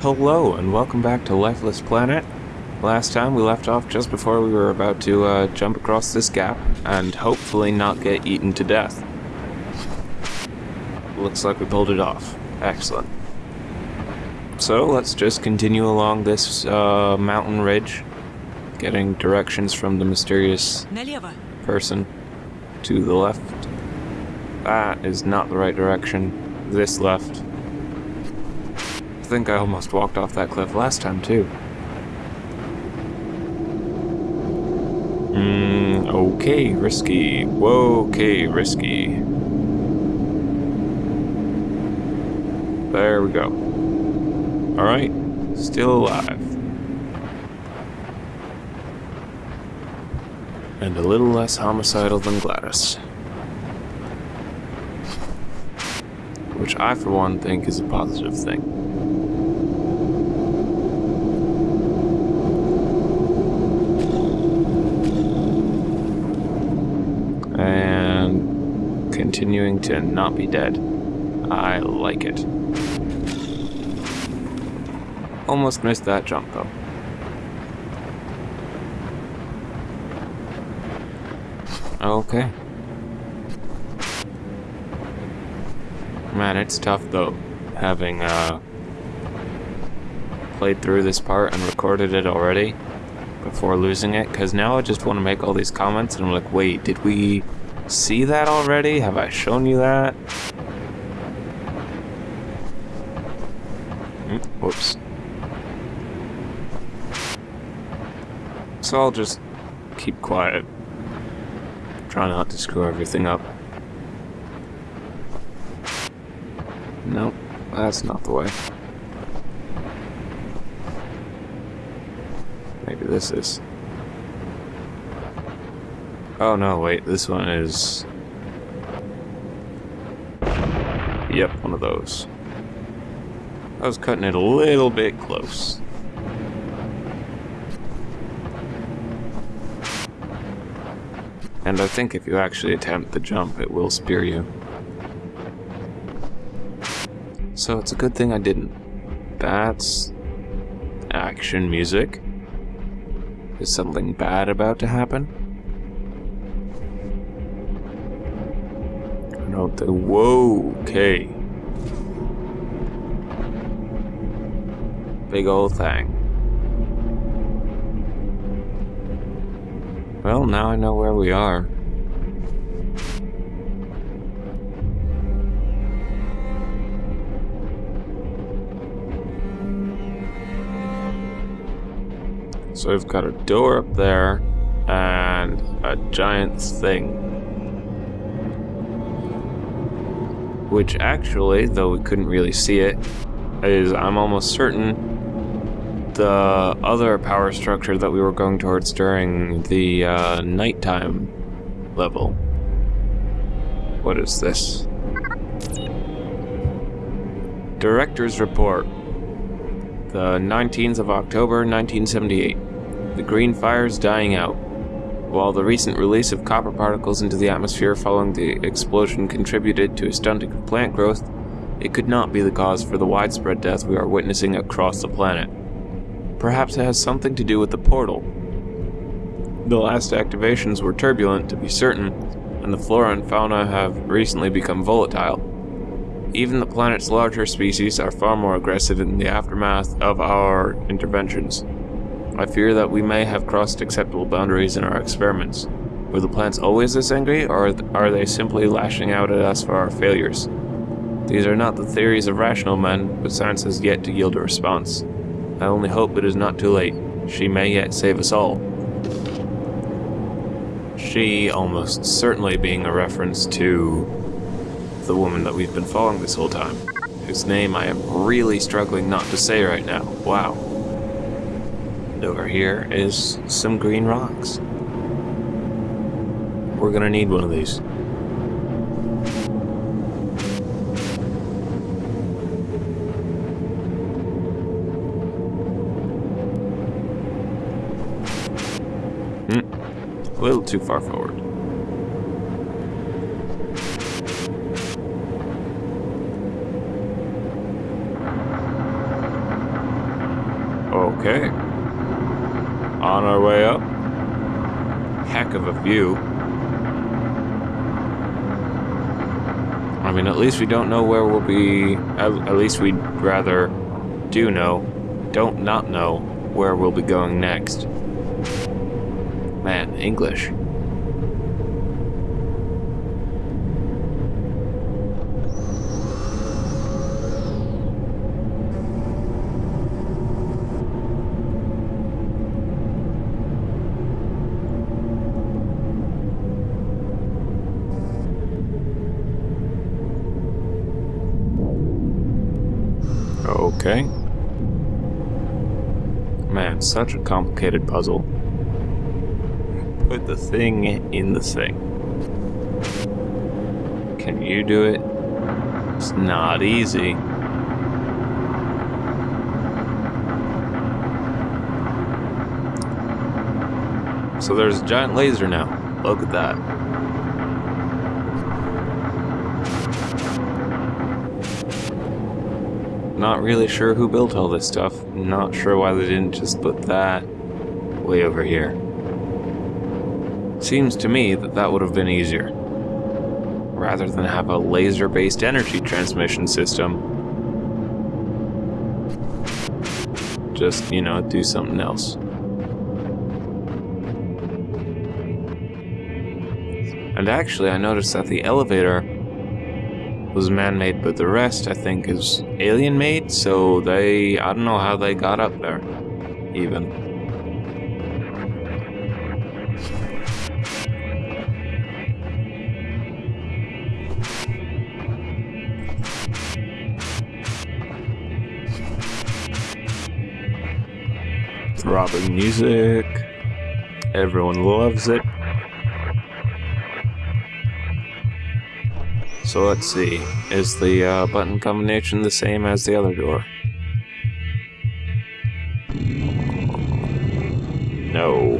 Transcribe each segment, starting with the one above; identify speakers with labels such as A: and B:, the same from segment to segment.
A: Hello, and welcome back to Lifeless Planet. Last time we left off just before we were about to uh, jump across this gap and hopefully not get eaten to death. Looks like we pulled it off. Excellent. So let's just continue along this uh, mountain ridge, getting directions from the mysterious person to the left. That is not the right direction. This left. Think I almost walked off that cliff last time, too. Hmm, okay, risky. Whoa, okay, risky. There we go. Alright, still alive. And a little less homicidal than Gladys. Which I, for one, think is a positive thing. And continuing to not be dead. I like it. Almost missed that jump though. Okay. Man, it's tough though, having uh, played through this part and recorded it already before losing it, because now I just want to make all these comments and I'm like, wait, did we see that already? Have I shown you that? Mm, Whoops. So I'll just keep quiet. Try not to screw everything up. Nope, that's not the way. Maybe this is. Oh no, wait, this one is... Yep, one of those. I was cutting it a little bit close. And I think if you actually attempt the jump, it will spear you. So it's a good thing I didn't. That's action music. Is something bad about to happen? I don't. Whoa, okay. Big old thing. Well, now I know where we are. So we've got a door up there and a giant thing. Which actually, though we couldn't really see it, is I'm almost certain the other power structure that we were going towards during the uh, nighttime level. What is this? Director's Report. The 19th of October 1978. The green fire's dying out. While the recent release of copper particles into the atmosphere following the explosion contributed to a stunting of plant growth, it could not be the cause for the widespread death we are witnessing across the planet. Perhaps it has something to do with the portal. The last activations were turbulent, to be certain, and the flora and fauna have recently become volatile. Even the planet's larger species are far more aggressive in the aftermath of our interventions. I fear that we may have crossed acceptable boundaries in our experiments. Were the plants always this angry, or are they simply lashing out at us for our failures? These are not the theories of rational men, but science has yet to yield a response. I only hope it is not too late. She may yet save us all. She almost certainly being a reference to the woman that we've been following this whole time, whose name I am really struggling not to say right now. Wow. Over here is some green rocks. We're gonna need one of these. Hmm. A little too far forward. Okay. Way up. Heck of a view. I mean, at least we don't know where we'll be. At, at least we'd rather do know, don't not know where we'll be going next. Man, English. Okay. Man, such a complicated puzzle. Put the thing in the thing. Can you do it? It's not easy. So there's a giant laser now. Look at that. Not really sure who built all this stuff. Not sure why they didn't just put that way over here. Seems to me that that would have been easier. Rather than have a laser-based energy transmission system. Just, you know, do something else. And actually, I noticed that the elevator was man-made, but the rest, I think, is alien-made, so they... I don't know how they got up there, even. Throbbing music. Everyone loves it. So let's see, is the uh, button combination the same as the other door? No.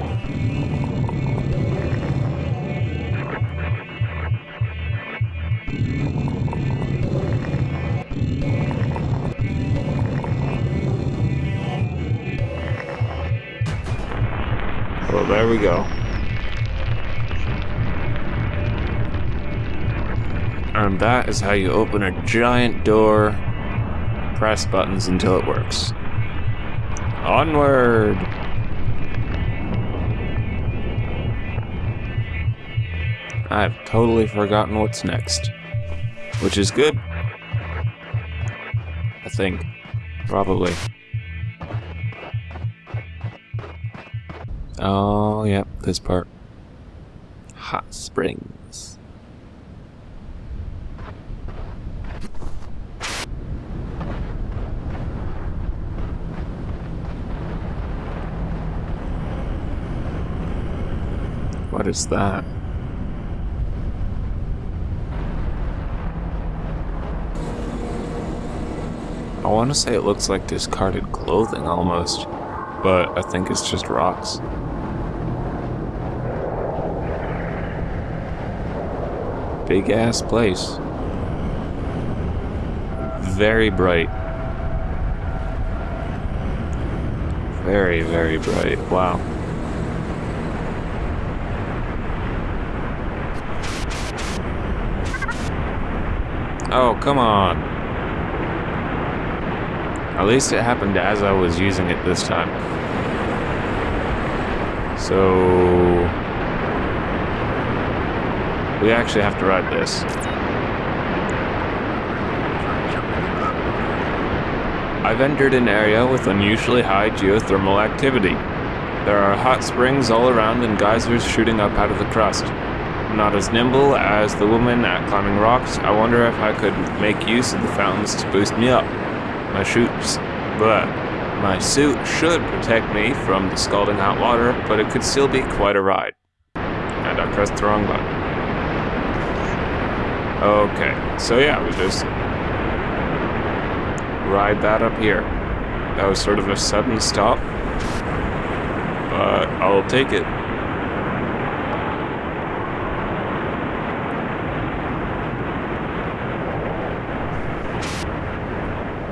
A: Well, there we go. And that is how you open a giant door. Press buttons until it works. Onward! I've totally forgotten what's next. Which is good. I think. Probably. Oh, yep, this part. Hot springs. What is that? I want to say it looks like discarded clothing almost, but I think it's just rocks. Big ass place. Very bright. Very, very bright. Wow. Oh, come on. At least it happened as I was using it this time. So... We actually have to ride this. I've entered an area with unusually high geothermal activity. There are hot springs all around and geysers shooting up out of the crust. Not as nimble as the woman at climbing rocks, I wonder if I could make use of the fountains to boost me up. My shoots, but my suit should protect me from the scalding hot water, but it could still be quite a ride. And I pressed the wrong button. Okay, so yeah, we just ride that up here. That was sort of a sudden stop, but I'll take it.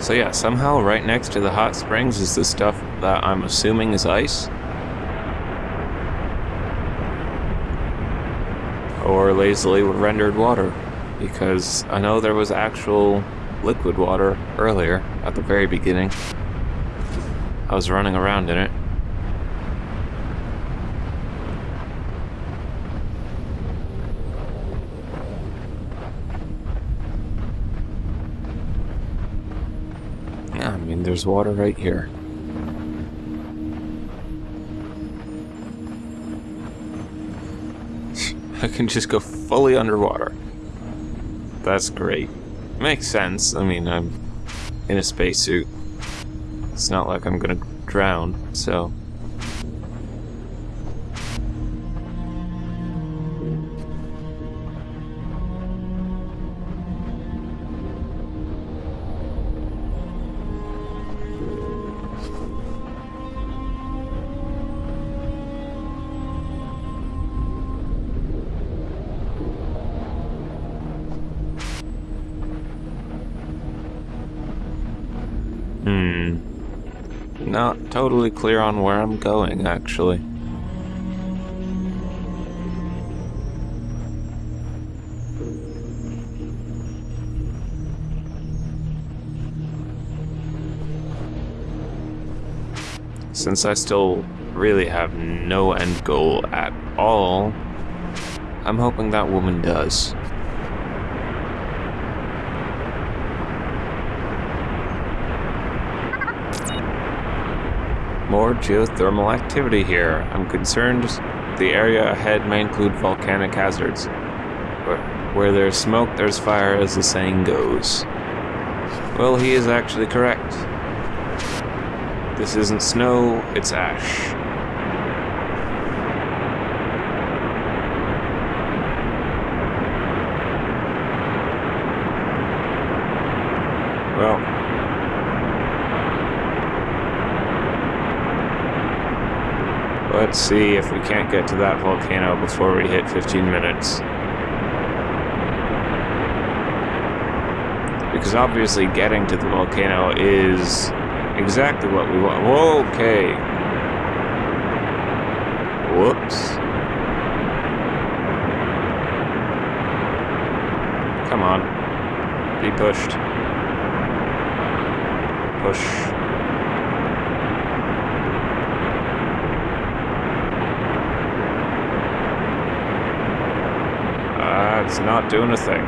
A: So yeah, somehow right next to the hot springs is the stuff that I'm assuming is ice. Or lazily rendered water. Because I know there was actual liquid water earlier, at the very beginning. I was running around in it. There's water right here. I can just go fully underwater. That's great. Makes sense. I mean, I'm in a spacesuit. It's not like I'm gonna drown, so... Not totally clear on where I'm going, actually. Since I still really have no end goal at all, I'm hoping that woman does. More geothermal activity here. I'm concerned the area ahead may include volcanic hazards. Where, where there's smoke, there's fire, as the saying goes. Well, he is actually correct. This isn't snow, it's ash. Well, Let's see if we can't get to that volcano before we hit 15 minutes. Because obviously getting to the volcano is exactly what we want. Okay. Whoops. Come on. Be pushed. Push. It's not doing a thing.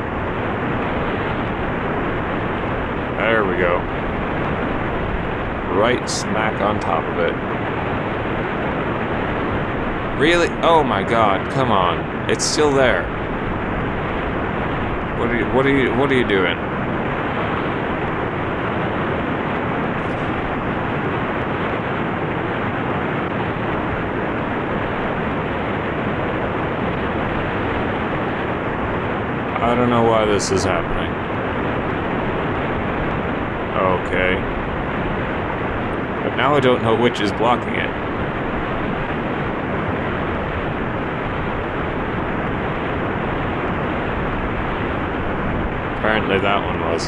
A: There we go. Right smack on top of it. Really? Oh my god, come on. It's still there. What are you what are you what are you doing? I don't know why this is happening. Okay. But now I don't know which is blocking it. Apparently that one was.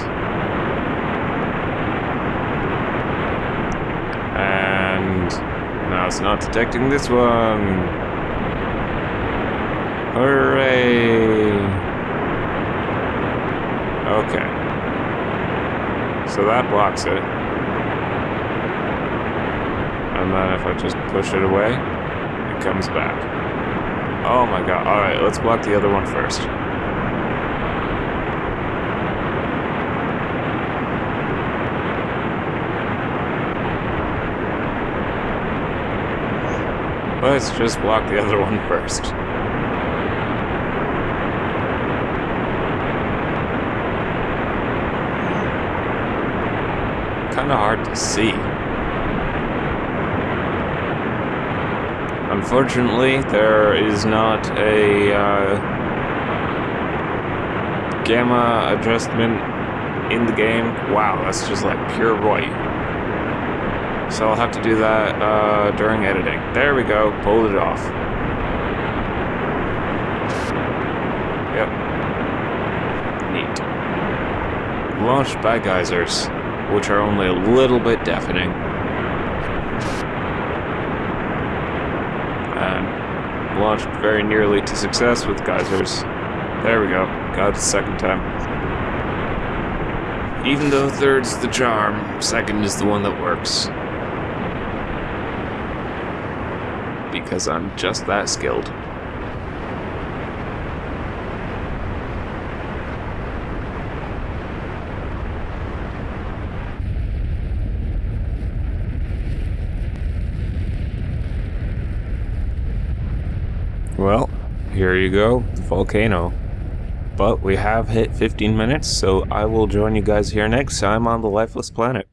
A: And now it's not detecting this one. Hooray! Okay. So that blocks it. And then if I just push it away, it comes back. Oh my god. Alright, let's block the other one first. Let's just block the other one first. Kind of hard to see. Unfortunately, there is not a uh, gamma adjustment in the game. Wow, that's just like pure white. So I'll have to do that uh, during editing. There we go, pulled it off. Yep. Neat. Launched by geysers. Which are only a little bit deafening. And launched very nearly to success with geysers. There we go. Got it the second time. Even though third's the charm, second is the one that works. Because I'm just that skilled. Well, here you go, volcano. But we have hit 15 minutes, so I will join you guys here next time on the Lifeless Planet.